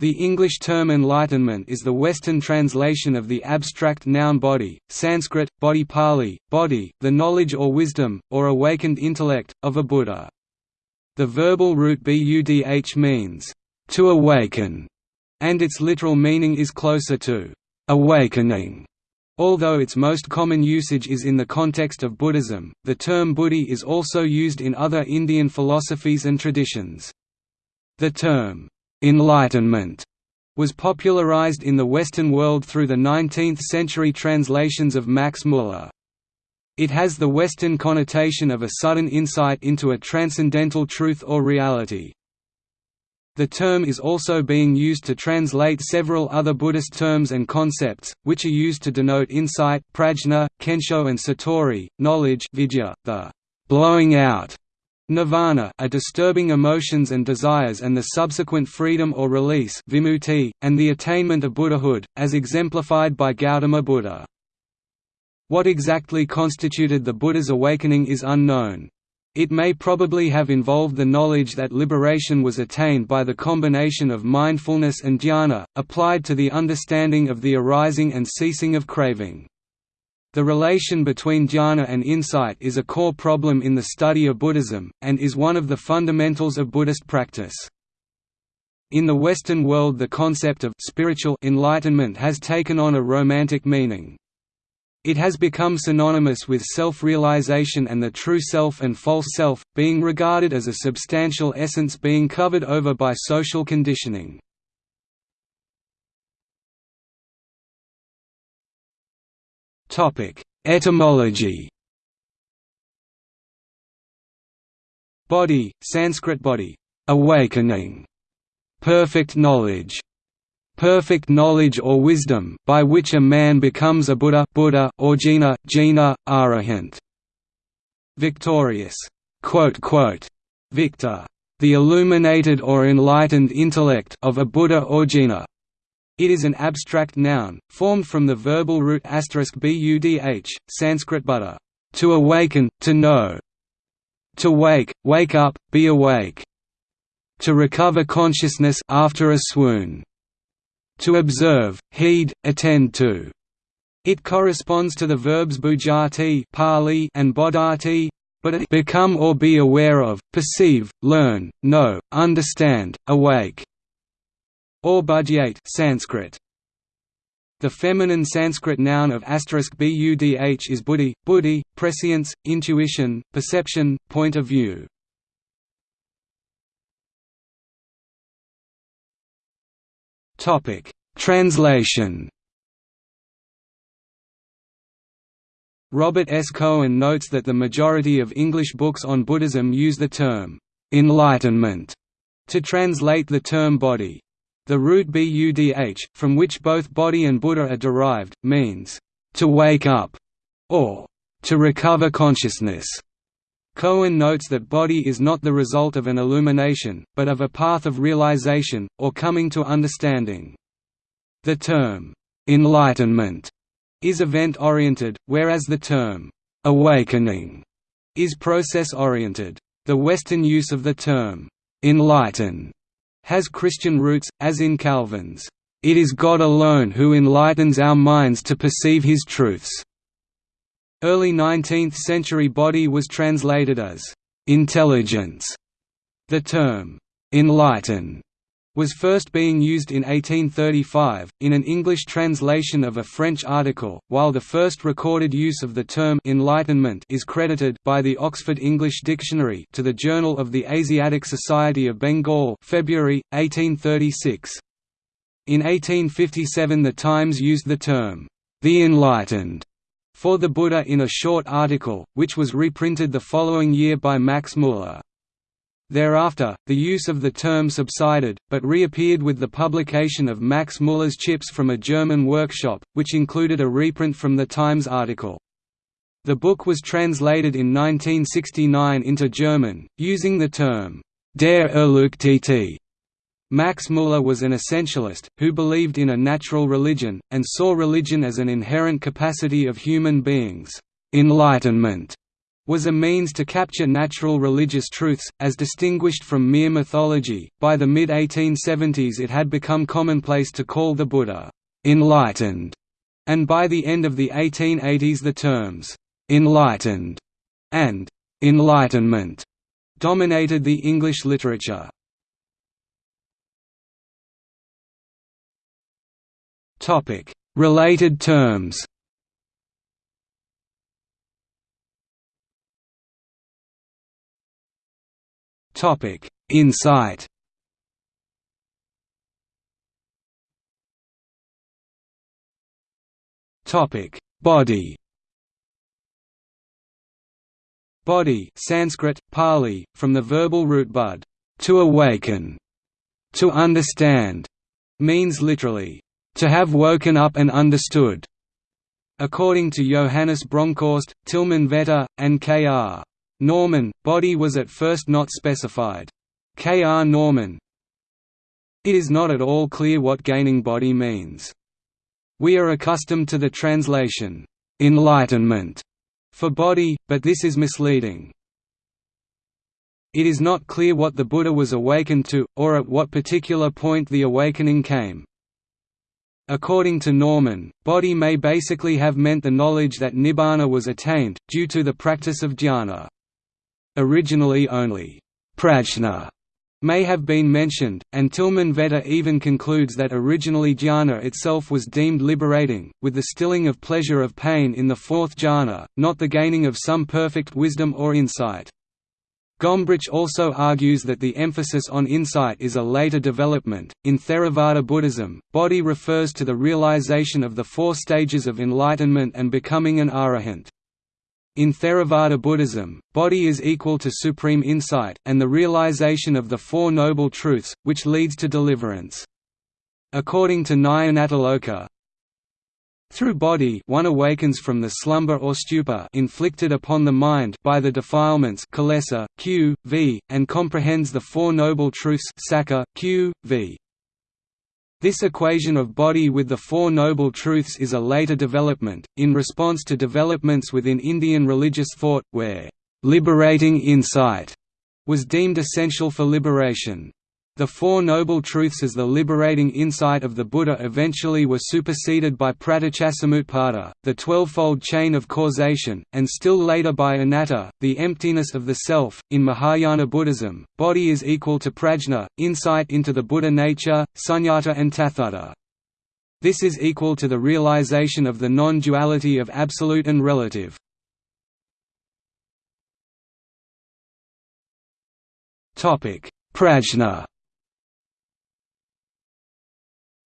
The English term enlightenment is the Western translation of the abstract noun bodhi, Sanskrit, bodhi Pali, bodhi, the knowledge or wisdom, or awakened intellect, of a Buddha. The verbal root budh means, to awaken, and its literal meaning is closer to awakening. Although its most common usage is in the context of Buddhism, the term buddhi is also used in other Indian philosophies and traditions. The term, Enlightenment was popularized in the Western world through the 19th-century translations of Max Muller. It has the Western connotation of a sudden insight into a transcendental truth or reality. The term is also being used to translate several other Buddhist terms and concepts, which are used to denote insight prajna, kensho and satori, knowledge vidya, the blowing out Nirvana are disturbing emotions and desires and the subsequent freedom or release vimutti, and the attainment of Buddhahood, as exemplified by Gautama Buddha. What exactly constituted the Buddha's awakening is unknown. It may probably have involved the knowledge that liberation was attained by the combination of mindfulness and dhyana, applied to the understanding of the arising and ceasing of craving. The relation between jhana and insight is a core problem in the study of Buddhism, and is one of the fundamentals of Buddhist practice. In the Western world the concept of spiritual enlightenment has taken on a romantic meaning. It has become synonymous with self-realization and the true self and false self, being regarded as a substantial essence being covered over by social conditioning. Topic: Etymology. Bodhi, Sanskrit bodhi, awakening, perfect knowledge, perfect knowledge or wisdom, by which a man becomes a Buddha, Buddha or Jina, Jina, Arahant. Victorious, quote, quote, Victor, the illuminated or enlightened intellect of a Buddha or Jina. It is an abstract noun, formed from the verbal root budh, Sanskrit buddha, to awaken, to know. To wake, wake up, be awake. To recover consciousness after a swoon. To observe, heed, attend to. It corresponds to the verbs bujati Pali and bodhati, but become or be aware of, perceive, learn, know, understand, awake or budhyate Sanskrit. The feminine Sanskrit noun of asterisk *budh is buddhi, buddhi, prescience, intuition, perception, point of view. Topic: Translation. Robert S. Cohen notes that the majority of English books on Buddhism use the term enlightenment to translate the term bodhi. The root budh, from which both bodhi and Buddha are derived, means, "...to wake up", or "...to recover consciousness". Cohen notes that bodhi is not the result of an illumination, but of a path of realization, or coming to understanding. The term, "...enlightenment", is event-oriented, whereas the term, "...awakening", is process-oriented. The Western use of the term, "...enlighten", has Christian roots, as in Calvin's, "...it is God alone who enlightens our minds to perceive his truths." Early 19th-century bodhi was translated as, "...intelligence." The term, "...enlighten." was first being used in 1835, in an English translation of a French article, while the first recorded use of the term «enlightenment» is credited by the Oxford English Dictionary to the Journal of the Asiatic Society of Bengal February, 1836. In 1857 the Times used the term «the enlightened» for the Buddha in a short article, which was reprinted the following year by Max Muller. Thereafter, the use of the term subsided, but reappeared with the publication of Max Muller's Chips from a German workshop, which included a reprint from the Times article. The book was translated in 1969 into German, using the term, Der Erleuchtete. Max Muller was an essentialist, who believed in a natural religion, and saw religion as an inherent capacity of human beings. Enlightenment was a means to capture natural religious truths, as distinguished from mere mythology. By the mid 1870s, it had become commonplace to call the Buddha enlightened, and by the end of the 1880s, the terms enlightened and enlightenment dominated the English literature. Related terms. Topic: Insight. Topic: Bodhi. Bodhi Sanskrit, Pali, from the verbal root budh, to awaken, to understand, means literally, to have woken up and understood. According to Johannes Bronkhorst, Tilman Vetter, and K.R. Norman, bodhi was at first not specified. K. R. Norman It is not at all clear what gaining bodhi means. We are accustomed to the translation, "'enlightenment' for bodhi, but this is misleading. It is not clear what the Buddha was awakened to, or at what particular point the awakening came. According to Norman, bodhi may basically have meant the knowledge that nibbana was attained, due to the practice of dhyana. Originally only prajna may have been mentioned, and Tilman Vetter even concludes that originally jhana itself was deemed liberating, with the stilling of pleasure of pain in the fourth jhana, not the gaining of some perfect wisdom or insight. Gombrich also argues that the emphasis on insight is a later development. In Theravada Buddhism, bodhi refers to the realization of the four stages of enlightenment and becoming an arahant. In Theravada Buddhism, bodhi is equal to supreme insight, and the realization of the Four Noble Truths, which leads to deliverance. According to Nyanatiloka, through bodhi one awakens from the slumber or stupor inflicted upon the mind by the defilements kilesa, q, v, and comprehends the Four Noble Truths sakka, q, v. This equation of bodhi with the Four Noble Truths is a later development, in response to developments within Indian religious thought, where liberating insight was deemed essential for liberation. The Four Noble Truths as the liberating insight of the Buddha eventually were superseded by pratityasamutpada, the twelvefold chain of causation, and still later by anatta, the emptiness of the self. In Mahayana Buddhism, bodhi is equal to prajna, insight into the Buddha nature, sunyata and tathata. This is equal to the realization of the non-duality of absolute and relative. Prajna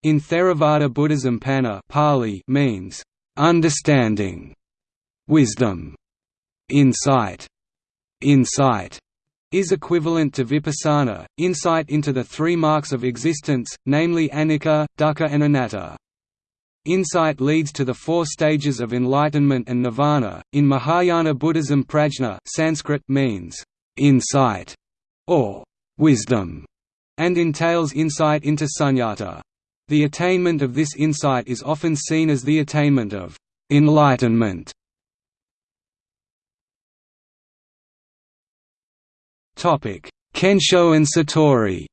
in Theravada Buddhism panna Pali means, "...understanding", wisdom, insight, insight is equivalent to vipassana, insight into the three marks of existence, namely anicca, dukkha and anatta. Insight leads to the four stages of enlightenment and nirvana. In Mahayana Buddhism, prajna Sanskrit means insight or wisdom, and entails insight into sunyata. The attainment of this insight is often seen as the attainment of enlightenment. Topic: Kensho and Satori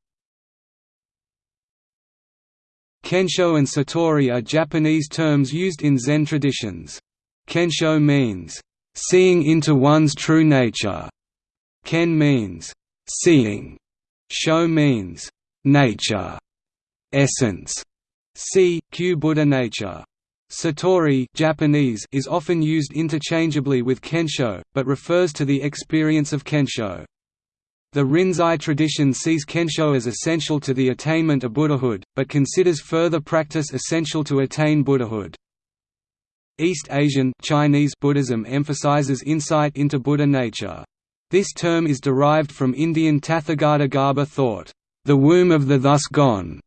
Kensho and Satori are Japanese terms used in Zen traditions. Kensho means, "...seeing into one's true nature". Ken means, "...seeing". Sho means, "...nature". essence, c. Q Buddha nature. Satori Japanese is often used interchangeably with kensho, but refers to the experience of kensho. The Rinzai tradition sees kensho as essential to the attainment of Buddhahood, but considers further practice essential to attain Buddhahood. East Asian Chinese Buddhism emphasizes insight into Buddha nature. This term is derived from Indian Tathagata Garbha thought, the womb of the thus gone,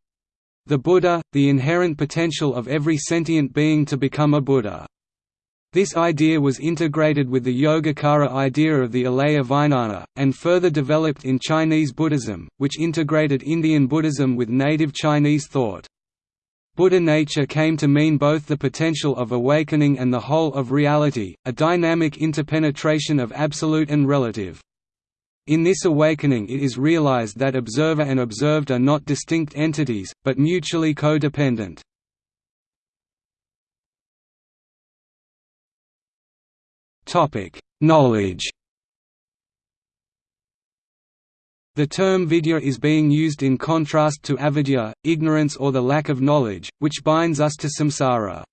the Buddha, the inherent potential of every sentient being to become a Buddha. This idea was integrated with the Yogacara idea of the Alaya Vijnana, and further developed in Chinese Buddhism, which integrated Indian Buddhism with native Chinese thought. Buddha nature came to mean both the potential of awakening and the whole of reality, a dynamic interpenetration of absolute and relative. In this awakening it is realized that observer and observed are not distinct entities, but mutually co-dependent. Knowledge The term vidya is being used in contrast to avidya, ignorance or the lack of knowledge, which binds us to samsara.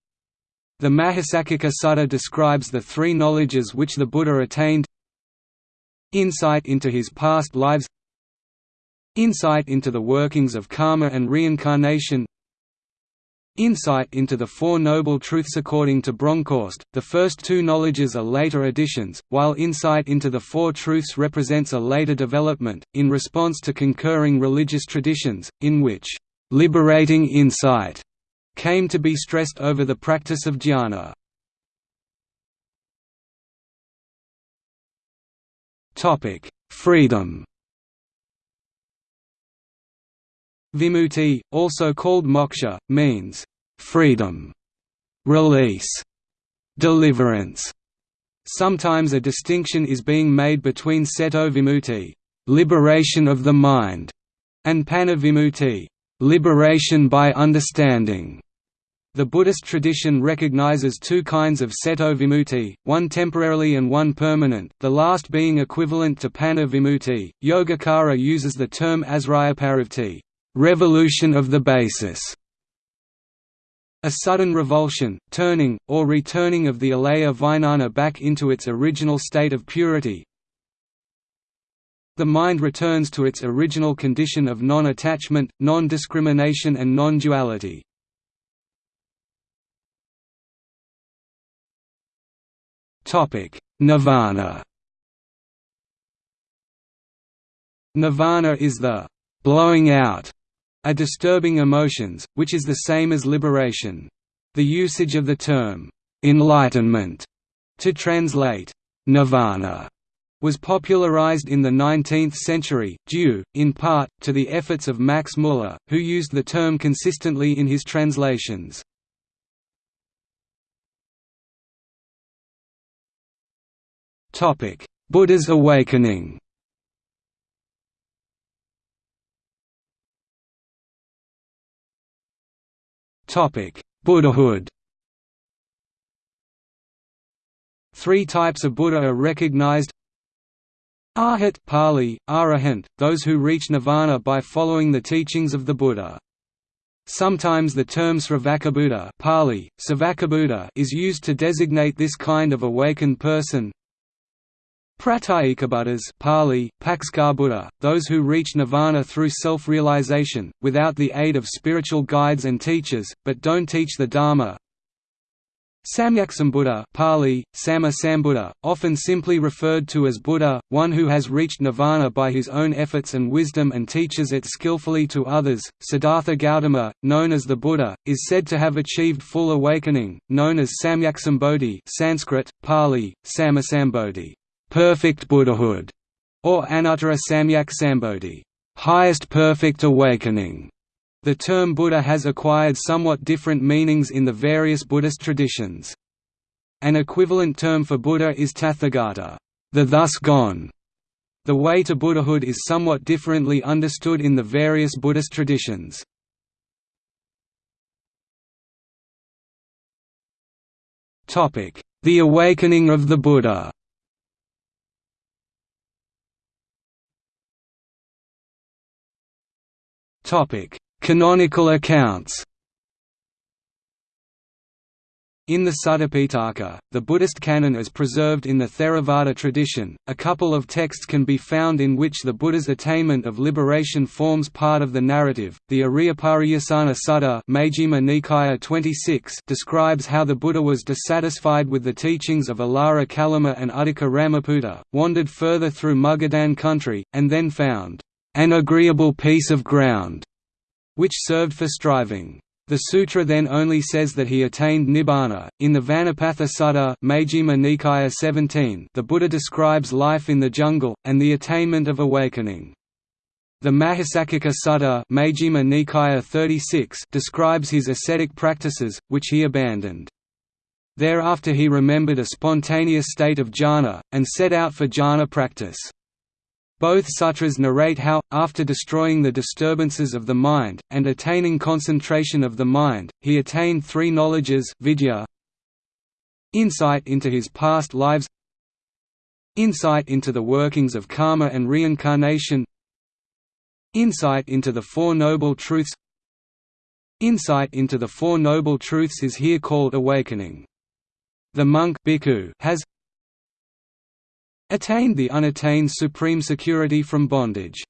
The Mahasaccaka Sutta describes the three knowledges which the Buddha attained Insight into his past lives Insight into the workings of karma and reincarnation Insight into the Four Noble Truths according to Bronkhorst, the first two knowledges are later additions, while insight into the Four Truths represents a later development, in response to concurring religious traditions, in which, "...liberating insight," came to be stressed over the practice of jhana. Topic: Freedom. Vimutti, also called moksha, means freedom, release, deliverance. Sometimes a distinction is being made between ceto vimutti, liberation of the mind, and panna vimutti, liberation by understanding. The Buddhist tradition recognizes two kinds of ceto vimutti, one temporarily and one permanent, the last being equivalent to panna vimutti. Yogacara uses the term asriyaparivti, revolution of the basis, a sudden revulsion, turning, or returning of the alaya vijnana back into its original state of purity. The mind returns to its original condition of non-attachment, non-discrimination and non-duality. Nirvana Nirvana is the «blowing out» a disturbing emotions, which is the same as liberation. The usage of the term «enlightenment» to translate «nirvana» was popularized in the 19th century, due, in part, to the efforts of Max Muller, who used the term consistently in his translations. Buddha's awakening. Topic: Buddhahood. Three types of Buddha are recognized. Arhat Pali, Arahant, those who reach nirvana by following the teachings of the Buddha. Sometimes the term Sravakabuddha Pali, is used to designate this kind of awakened person Pratyekabuddhas Pali, Buddha, those who reach nirvana through self-realization, without the aid of spiritual guides and teachers, but don't teach the Dharma. Samyaksambuddha Pali, Sama Sambuddha, often simply referred to as Buddha, one who has reached nirvana by his own efforts and wisdom and teaches it skillfully to others. Siddhartha Gautama, known as the Buddha, is said to have achieved full awakening, known as Samyaksambodhi Sanskrit, Pali, Samasambodhi perfect Buddhahood, or Anuttara Samyak Sambodhi, highest perfect awakening. The term Buddha has acquired somewhat different meanings in the various Buddhist traditions. An equivalent term for Buddha is Tathagata, the thus gone. The way to Buddhahood is somewhat differently understood in the various Buddhist traditions. The awakening of the Buddha Canonical accounts In the Suttapitaka, the Buddhist canon as preserved in the Theravada tradition, a couple of texts can be found in which the Buddha's attainment of liberation forms part of the narrative. The Ariyapariyasana Sutta Majjhima Nikaya 26 describes how the Buddha was dissatisfied with the teachings of Alara Kalama and Uddaka Ramaputta, wandered further through Magadhan country, and then found an agreeable piece of ground, which served for striving. The sutra then only says that he attained nibbana. In the Vanapatha Sutta, Majjhima Nikaya 17, the Buddha describes life in the jungle and the attainment of awakening. The Mahasaccaka Sutta Majjhima Nikaya 36 describes his ascetic practices, which he abandoned. Thereafter he remembered a spontaneous state of jhana, and set out for jhana practice. Both sutras narrate how, after destroying the disturbances of the mind, and attaining concentration of the mind, he attained three knowledges vidya, insight into his past lives insight into the workings of karma and reincarnation insight into the Four Noble Truths Insight into the Four Noble Truths is here called awakening. The monk has attained the unattained supreme security from bondage.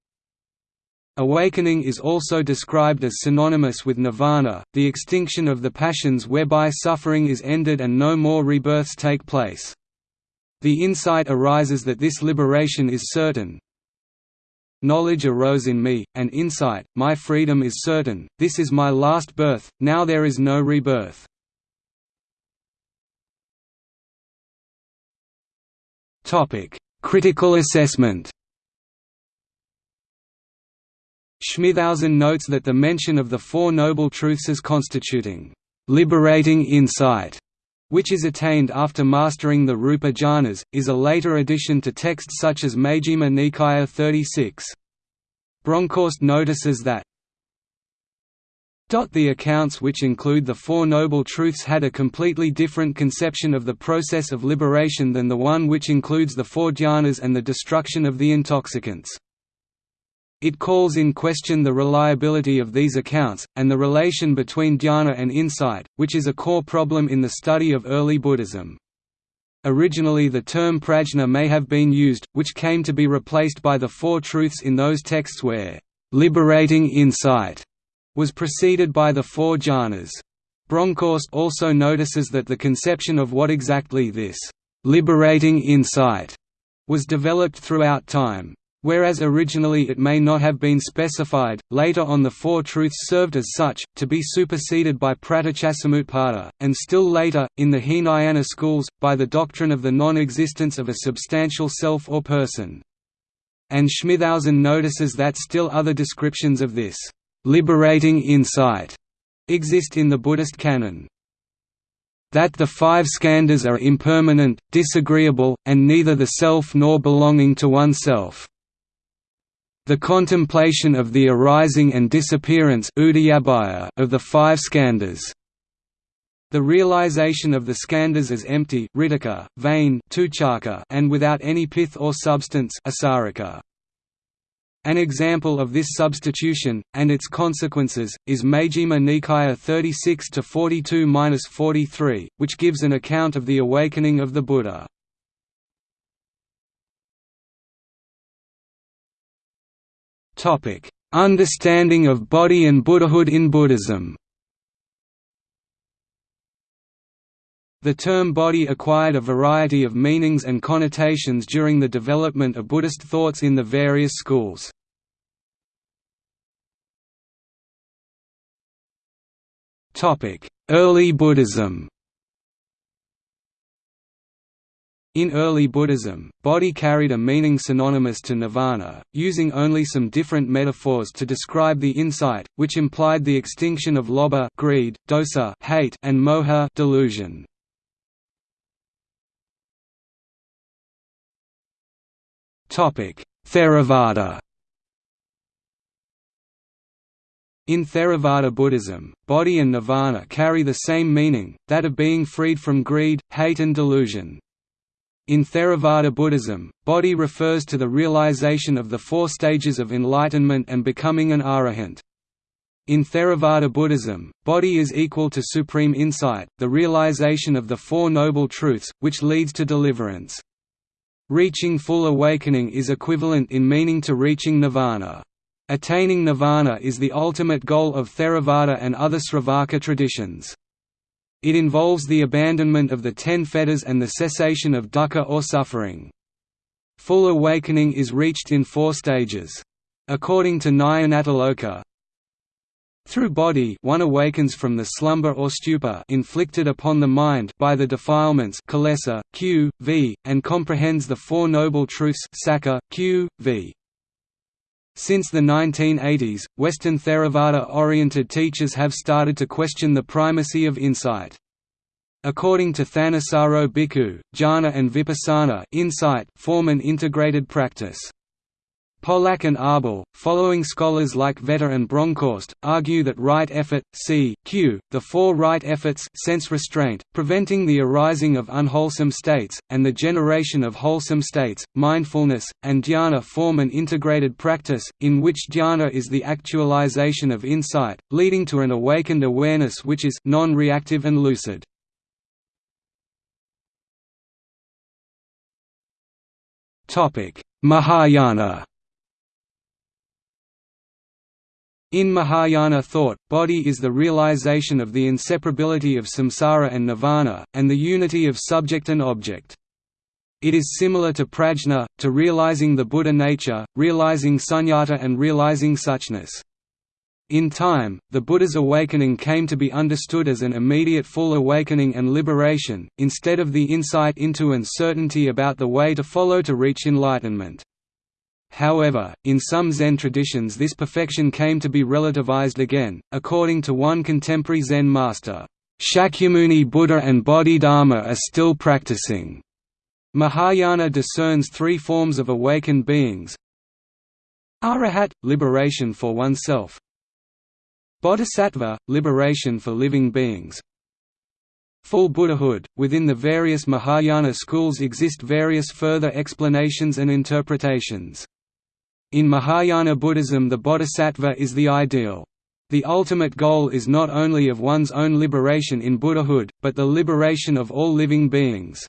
Awakening is also described as synonymous with nirvana, the extinction of the passions whereby suffering is ended and no more rebirths take place. The insight arises that this liberation is certain. Knowledge arose in me, and insight, my freedom is certain, this is my last birth, now there is no rebirth. Critical assessment Schmithausen notes that the mention of the Four Noble Truths as constituting liberating insight, which is attained after mastering the Rupa jhanas, is a later addition to texts such as Majjhima Nikaya 36. Bronkhorst notices that the accounts which include the Four Noble Truths had a completely different conception of the process of liberation than the one which includes the four jhanas and the destruction of the intoxicants. It calls in question the reliability of these accounts, and the relation between dhyana and insight, which is a core problem in the study of early Buddhism. Originally the term prajna may have been used, which came to be replaced by the Four Truths in those texts where, "...liberating insight," was preceded by the four jhanas. Bronkhorst also notices that the conception of what exactly this liberating insight was developed throughout time. Whereas originally it may not have been specified, later on the Four Truths served as such, to be superseded by Pratityasamutpada, and still later, in the Hinayana schools, by the doctrine of the non-existence of a substantial self or person. And Schmithausen notices that still other descriptions of this liberating insight exist in the Buddhist canon. That the five skandhas are impermanent, disagreeable, and neither the self nor belonging to oneself. The contemplation of the arising and disappearance of the five skandhas. The realization of the skandhas as empty vain and without any pith or substance asarika. An example of this substitution, and its consequences, is Majjhima Nikaya 36–42–43, which gives an account of the awakening of the Buddha. Understanding of bodhi and Buddhahood in Buddhism The term bodhi acquired a variety of meanings and connotations during the development of Buddhist thoughts in the various schools. Early Buddhism. In early Buddhism, bodhi carried a meaning synonymous to nirvana, using only some different metaphors to describe the insight, which implied the extinction of lobha greed, dosa hate, and moha delusion. Theravada In Theravada Buddhism, bodhi and nirvana carry the same meaning, that of being freed from greed, hate and delusion. In Theravada Buddhism, bodhi refers to the realization of the four stages of enlightenment and becoming an arahant. In Theravada Buddhism, bodhi is equal to supreme insight, the realization of the Four Noble Truths, which leads to deliverance. Reaching full awakening is equivalent in meaning to reaching nirvana. Attaining nirvana is the ultimate goal of Theravada and other Sravaka traditions. It involves the abandonment of the ten fetters and the cessation of dukkha or suffering. Full awakening is reached in four stages. According to Nyanatiloka, through bodhi one awakens from the slumber or stupor inflicted upon the mind by the defilements kilesa, q, v, and comprehends the Four Noble Truths sakka, q, v. Since the 1980s, Western Theravada-oriented teachers have started to question the primacy of insight. According to Thanissaro Bhikkhu, jhana and vipassana insight form an integrated practice. Polak and Arbel, following scholars like Vetter and Bronkhorst, argue that right effort, c. q. the four right efforts sense restraint, preventing the arising of unwholesome states, and the generation of wholesome states, mindfulness, and dhyana form an integrated practice, in which dhyana is the actualization of insight, leading to an awakened awareness which is non-reactive and lucid. Mahayana In Mahayana thought, bodhi is the realization of the inseparability of samsara and nirvana, and the unity of subject and object. It is similar to prajna, to realizing the Buddha nature, realizing sunyata and realizing suchness. In time, the Buddha's awakening came to be understood as an immediate full awakening and liberation, instead of the insight into and certainty about the way to follow to reach enlightenment. However, in some Zen traditions this perfection came to be relativized again, according to one contemporary Zen master, "...Shakyamuni Buddha and Bodhidharma are still practicing." Mahayana discerns three forms of awakened beings. Arahat – liberation for oneself. Bodhisattva – liberation for living beings. Full Buddhahood – Within the various Mahayana schools exist various further explanations and interpretations. In Mahayana Buddhism the bodhisattva is the ideal. The ultimate goal is not only of one's own liberation in Buddhahood, but the liberation of all living beings.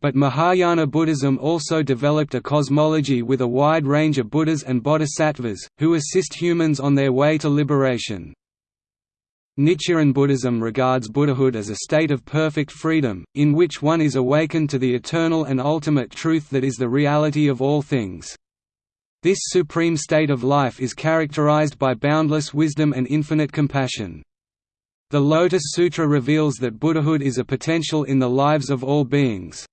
But Mahayana Buddhism also developed a cosmology with a wide range of Buddhas and Bodhisattvas, who assist humans on their way to liberation. Nichiren Buddhism regards Buddhahood as a state of perfect freedom, in which one is awakened to the eternal and ultimate truth that is the reality of all things. This supreme state of life is characterized by boundless wisdom and infinite compassion. The Lotus Sutra reveals that Buddhahood is a potential in the lives of all beings.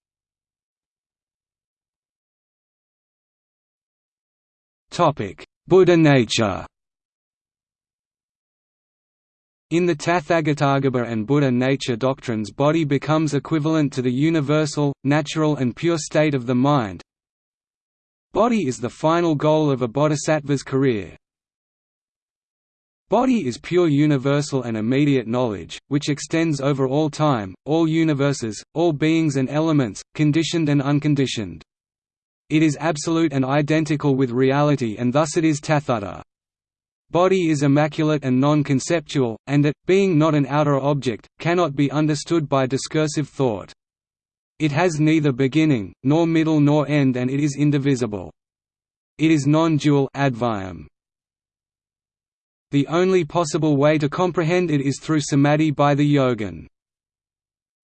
Buddha nature In the Tathagatagarbha and Buddha nature doctrines bodhi becomes equivalent to the universal, natural and pure state of the mind, Bodhi is the final goal of a bodhisattva's career. Bodhi is pure universal and immediate knowledge, which extends over all time, all universes, all beings and elements, conditioned and unconditioned. It is absolute and identical with reality and thus it is tathata. Bodhi is immaculate and non-conceptual, and it, being not an outer object, cannot be understood by discursive thought. It has neither beginning, nor middle nor end and it is indivisible. It is non-dual advyam. The only possible way to comprehend it is through samadhi by the yogin.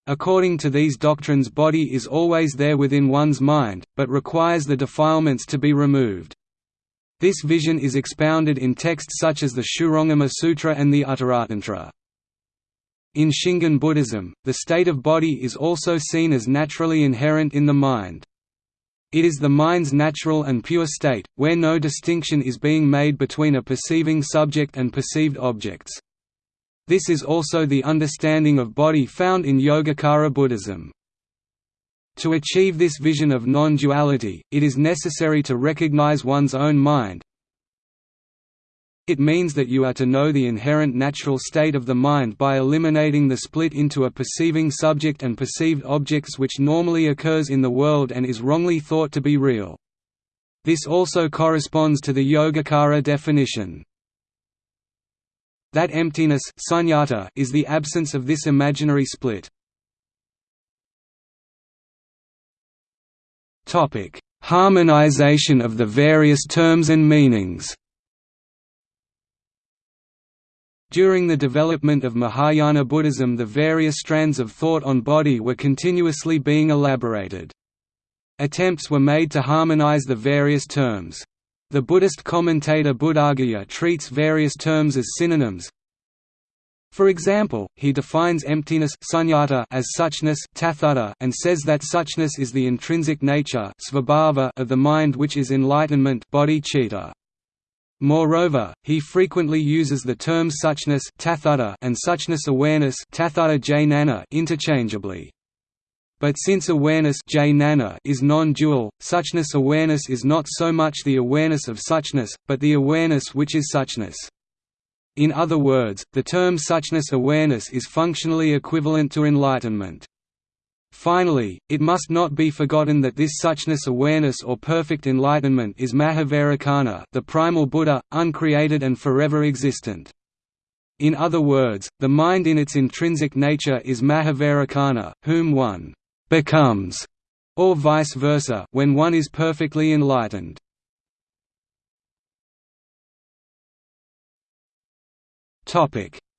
According to these doctrines bodhi is always there within one's mind, but requires the defilements to be removed. This vision is expounded in texts such as the Shurangama Sutra and the Uttaratantra. In Shingon Buddhism, the state of bodhi is also seen as naturally inherent in the mind. It is the mind's natural and pure state, where no distinction is being made between a perceiving subject and perceived objects. This is also the understanding of bodhi found in Yogacara Buddhism. To achieve this vision of non-duality, it is necessary to recognize one's own mind, it means that you are to know the inherent natural state of the mind by eliminating the split into a perceiving subject and perceived objects which normally occurs in the world and is wrongly thought to be real. This also corresponds to the Yogacara definition. That emptiness sunyata is the absence of this imaginary split. Harmonization of the various terms and meanings During the development of Mahayana Buddhism the various strands of thought on bodhi were continuously being elaborated. Attempts were made to harmonize the various terms. The Buddhist commentator Buddhaguhya treats various terms as synonyms. For example, he defines emptiness sunyata as suchness tathata and says that suchness is the intrinsic nature of the mind which is enlightenment bodhicitta. Moreover, he frequently uses the terms suchness and suchness awareness interchangeably. But since awareness is non-dual, suchness awareness is not so much the awareness of suchness, but the awareness which is suchness. In other words, the term suchness awareness is functionally equivalent to enlightenment. Finally, it must not be forgotten that this suchness awareness or perfect enlightenment is Mahavairocana the primal Buddha, uncreated and forever existent. In other words, the mind in its intrinsic nature is Mahavairocana, whom one «becomes» or vice versa when one is perfectly enlightened.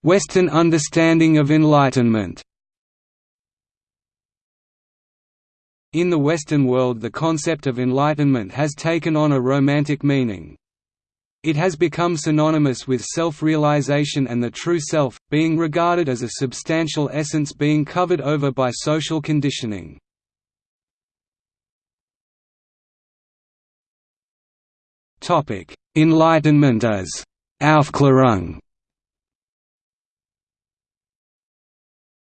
Western understanding of enlightenment In the Western world the concept of enlightenment has taken on a romantic meaning. It has become synonymous with self-realization and the true self, being regarded as a substantial essence being covered over by social conditioning. Enlightenment as Aufklärung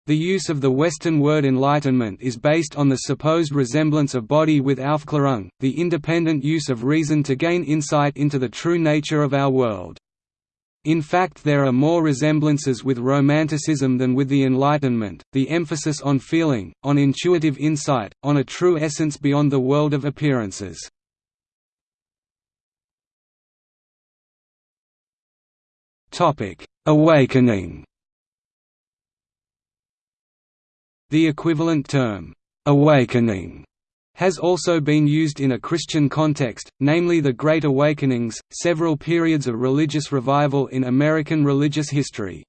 The use of the Western word enlightenment is based on the supposed resemblance of bodhi with Aufklärung, the independent use of reason to gain insight into the true nature of our world. In fact there are more resemblances with Romanticism than with the Enlightenment, the emphasis on feeling, on intuitive insight, on a true essence beyond the world of appearances. Awakening The equivalent term, "'awakening' has also been used in a Christian context, namely the Great Awakenings, several periods of religious revival in American religious history.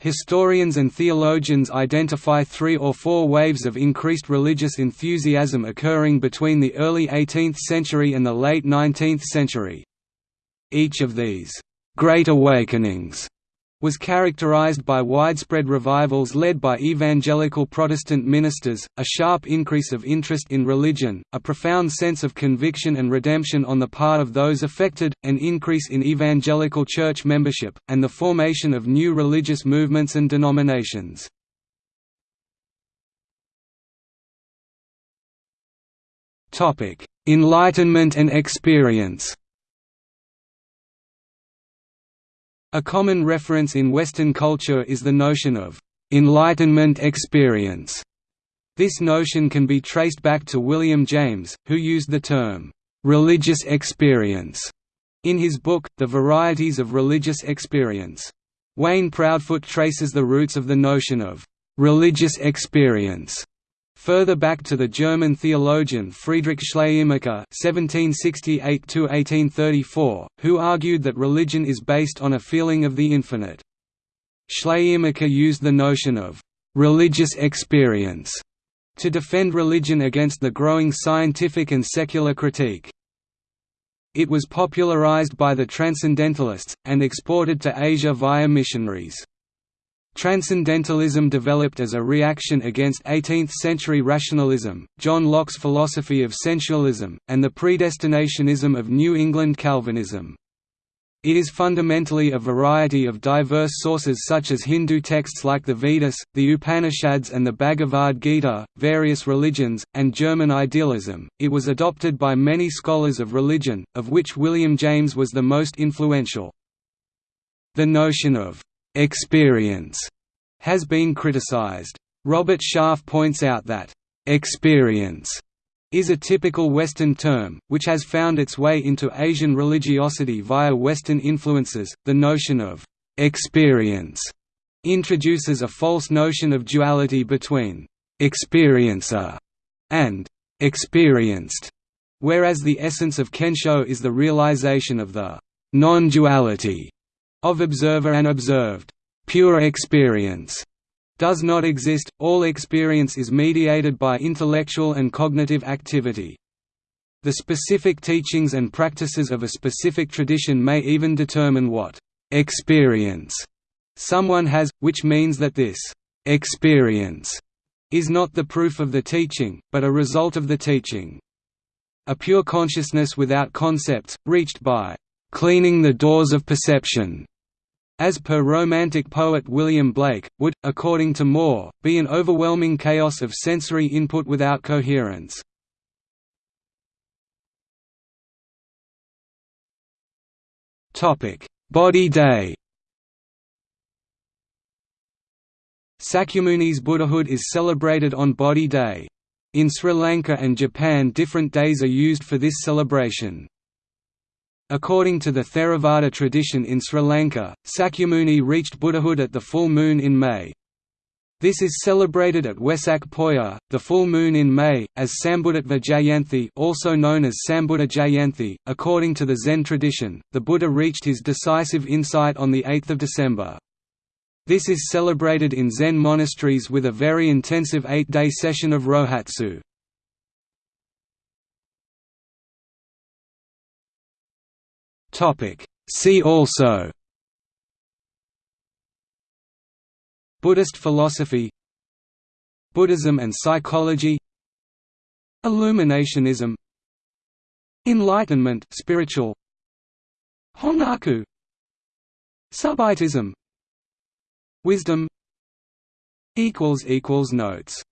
Historians and theologians identify three or four waves of increased religious enthusiasm occurring between the early 18th century and the late 19th century. Each of these «Great Awakenings» was characterized by widespread revivals led by evangelical Protestant ministers, a sharp increase of interest in religion, a profound sense of conviction and redemption on the part of those affected, an increase in evangelical church membership, and the formation of new religious movements and denominations. Enlightenment and experience A common reference in Western culture is the notion of «enlightenment experience». This notion can be traced back to William James, who used the term «religious experience» in his book, The Varieties of Religious Experience. Wayne Proudfoot traces the roots of the notion of «religious experience» Further back to the German theologian Friedrich Schleiermacher (1768–1834), who argued that religion is based on a feeling of the infinite. Schleiermacher used the notion of religious experience to defend religion against the growing scientific and secular critique. It was popularized by the Transcendentalists, and exported to Asia via missionaries. Transcendentalism developed as a reaction against 18th-century rationalism, John Locke's philosophy of sensualism, and the predestinationism of New England Calvinism. It is fundamentally a variety of diverse sources such as Hindu texts like the Vedas, the Upanishads and the Bhagavad Gita, various religions, and German idealism. It was adopted by many scholars of religion, of which William James was the most influential. The notion of experience has been criticized. Robert Sharf points out that experience is a typical Western term, which has found its way into Asian religiosity via Western influences. The notion of experience introduces a false notion of duality between experiencer and experienced, whereas the essence of Kensho is the realization of the non-duality of observer and observed. Pure experience does not exist, all experience is mediated by intellectual and cognitive activity. The specific teachings and practices of a specific tradition may even determine what experience someone has, which means that this experience is not the proof of the teaching, but a result of the teaching. A pure consciousness without concepts, reached by cleaning the doors of perception. As per Romantic poet William Blake, would, according to Moore, be an overwhelming chaos of sensory input without coherence. Bodhi Day Sakyamuni's Buddhahood is celebrated on Bodhi Day. In Sri Lanka and Japan different days are used for this celebration. According to the Theravada tradition in Sri Lanka, Sakyamuni reached Buddhahood at the full moon in May. This is celebrated at Wesak Poya, the full moon in May, as Sambuddhatva Jayanthi also known as Sambuddha Jayanthi. According to the Zen tradition, the Buddha reached his decisive insight on 8 December. This is celebrated in Zen monasteries with a very intensive eight-day session of Rohatsu. See also Buddhist philosophy Buddhism and psychology Illuminationism Enlightenment spiritual Hongaku Subitism Wisdom equals equals Notes